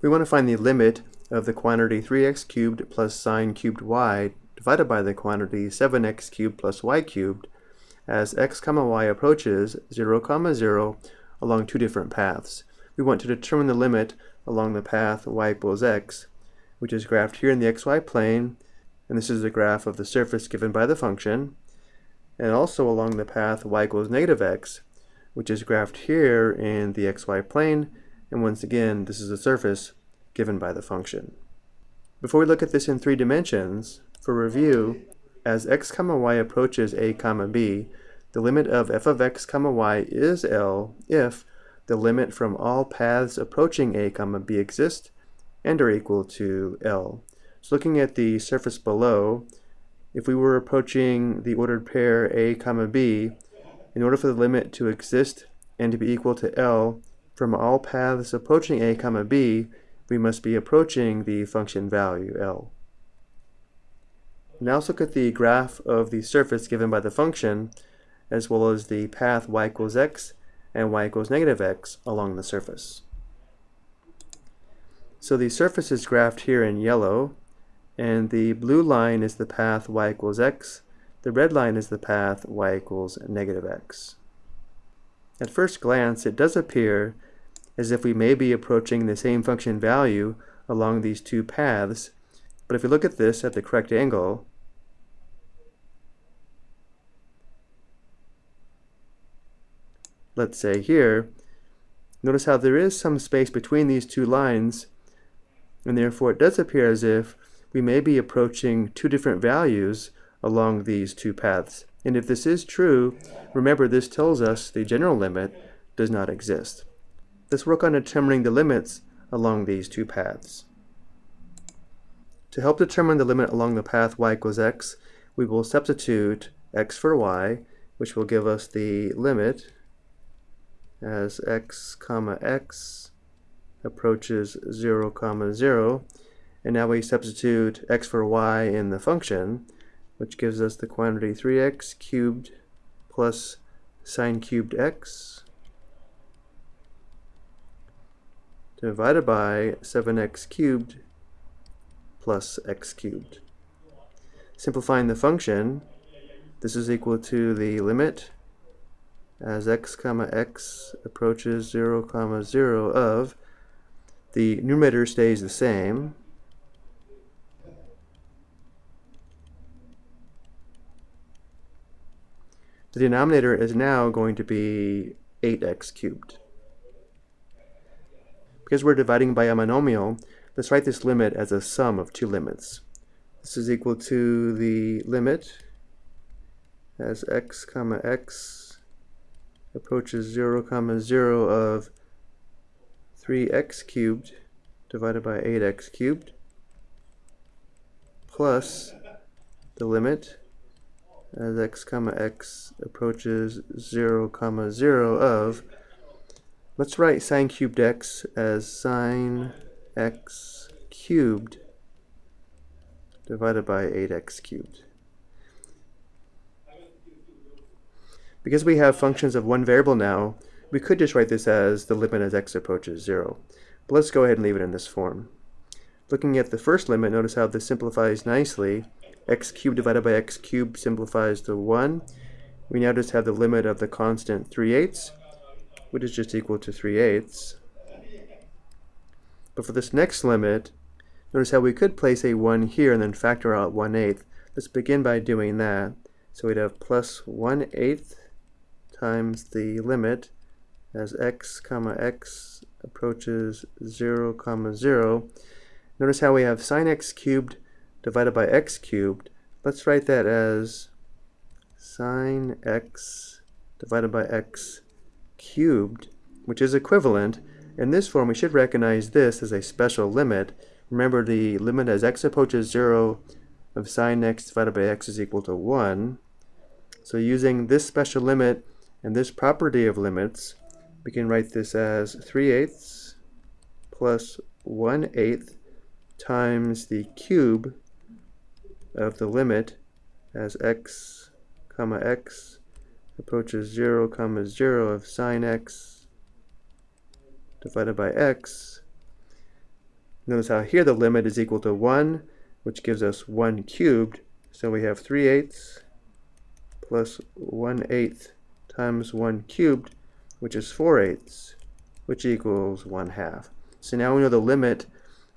We want to find the limit of the quantity 3x cubed plus sine cubed y divided by the quantity 7x cubed plus y cubed as x comma y approaches 0 comma 0 along two different paths. We want to determine the limit along the path y equals x, which is graphed here in the xy plane, and this is the graph of the surface given by the function, and also along the path y equals negative x, which is graphed here in the xy plane, and once again, this is the surface given by the function. Before we look at this in three dimensions, for review, as x comma y approaches a comma b, the limit of f of x comma y is L if the limit from all paths approaching a comma b exist and are equal to L. So looking at the surface below, if we were approaching the ordered pair a comma b, in order for the limit to exist and to be equal to L, from all paths approaching a comma b, we must be approaching the function value L. Now let's look at the graph of the surface given by the function, as well as the path y equals x and y equals negative x along the surface. So the surface is graphed here in yellow, and the blue line is the path y equals x, the red line is the path y equals negative x. At first glance, it does appear as if we may be approaching the same function value along these two paths, but if we look at this at the correct angle, let's say here, notice how there is some space between these two lines, and therefore it does appear as if we may be approaching two different values along these two paths. And if this is true, remember this tells us the general limit does not exist. Let's work on determining the limits along these two paths. To help determine the limit along the path y equals x, we will substitute x for y, which will give us the limit as x comma x approaches 0 comma 0. And now we substitute x for y in the function, which gives us the quantity 3x cubed plus sine cubed x divided by 7x cubed plus x cubed. Simplifying the function, this is equal to the limit as x comma x approaches 0 comma 0 of the numerator stays the same the denominator is now going to be 8x cubed because we're dividing by a monomial, let's write this limit as a sum of two limits. This is equal to the limit as x comma x approaches 0 comma 0 of 3x cubed divided by 8x cubed plus the limit as x comma x approaches 0 comma 0 of Let's write sine cubed x as sine x cubed divided by 8x cubed. Because we have functions of one variable now, we could just write this as the limit as x approaches 0. But let's go ahead and leave it in this form. Looking at the first limit, notice how this simplifies nicely. x cubed divided by x cubed simplifies to 1. We now just have the limit of the constant 3 eighths which is just equal to 3 eighths. But for this next limit, notice how we could place a 1 here and then factor out 1 eighth. Let's begin by doing that. So we'd have plus 1 eighth times the limit as x comma x approaches 0 comma 0. Notice how we have sine x cubed divided by x cubed. Let's write that as sine x divided by x cubed, which is equivalent. In this form, we should recognize this as a special limit. Remember, the limit as x approaches 0 of sine x divided by x is equal to 1. So using this special limit and this property of limits, we can write this as 3 eighths plus 1 eighth times the cube of the limit as x comma x approaches 0 comma 0 of sine x divided by x Notice how here the limit is equal to 1, which gives us 1 cubed. So we have 3 eighths plus 1 eighth times 1 cubed, which is 4 eighths, which equals 1 half. So now we know the limit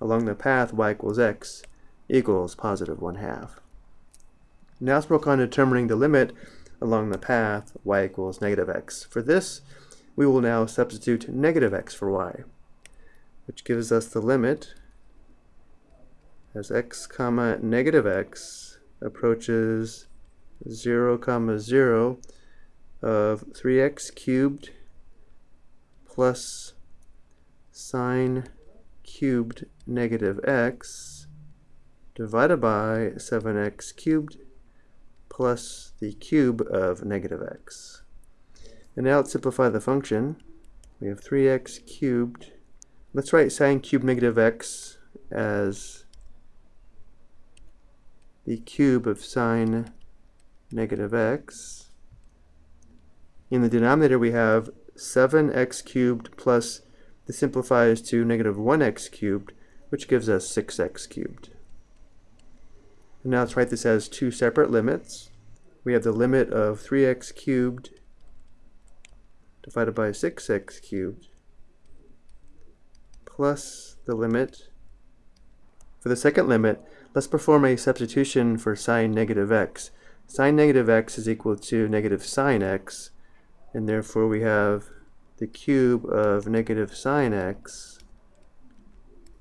along the path y equals x equals positive 1 half. Now let's work on determining the limit along the path y equals negative x. For this, we will now substitute negative x for y, which gives us the limit as x comma negative x approaches 0 comma 0 of 3x cubed plus sine cubed negative x divided by 7x cubed plus the cube of negative x. And now let's simplify the function. We have 3x cubed. Let's write sine cubed negative x as the cube of sine negative x. In the denominator we have 7x cubed plus, this simplifies to negative 1x cubed, which gives us 6x cubed. And now let's write this as two separate limits. We have the limit of 3x cubed divided by 6x cubed plus the limit. For the second limit, let's perform a substitution for sine negative x. Sine negative x is equal to negative sine x, and therefore we have the cube of negative sine x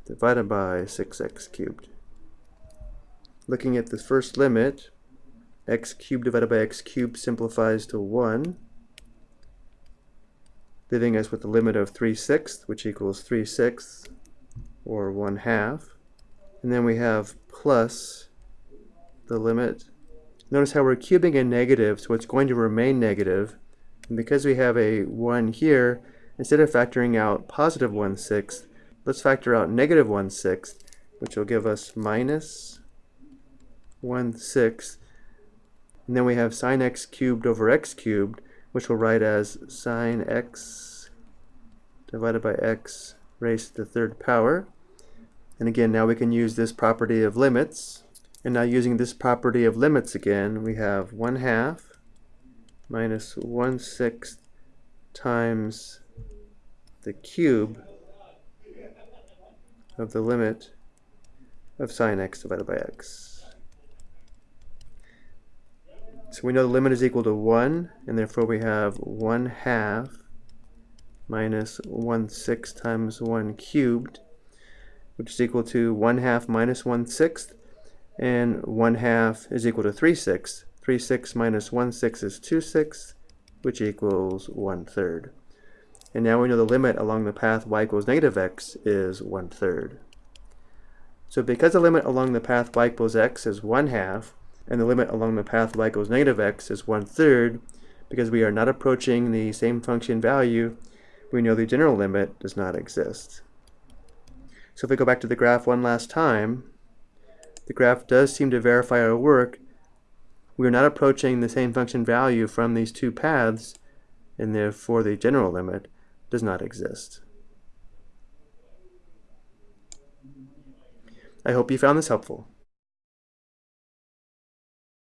divided by 6x cubed. Looking at the first limit, x cubed divided by x cubed simplifies to 1, leaving us with the limit of 3 sixths, which equals 3 sixths, or 1 half. And then we have plus the limit. Notice how we're cubing a negative, so it's going to remain negative. And because we have a 1 here, instead of factoring out positive 1 sixth, let's factor out negative 1 sixth, which will give us minus 1 sixth. And then we have sine x cubed over x cubed, which we'll write as sine x divided by x raised to the third power. And again, now we can use this property of limits. And now using this property of limits again, we have 1 half minus 1 sixth times the cube of the limit of sine x divided by x. So we know the limit is equal to 1, and therefore we have 1 half minus 1 sixth times 1 cubed, which is equal to 1 half minus 1 sixth, and 1 half is equal to 3 sixths. 3 sixths minus 1 sixth is 2 sixths, which equals 1 third. And now we know the limit along the path y equals negative x is 1 third. So because the limit along the path y equals x is 1 half, and the limit along the path y equals negative x is 1 third, because we are not approaching the same function value, we know the general limit does not exist. So if we go back to the graph one last time, the graph does seem to verify our work. We are not approaching the same function value from these two paths, and therefore the general limit does not exist. I hope you found this helpful.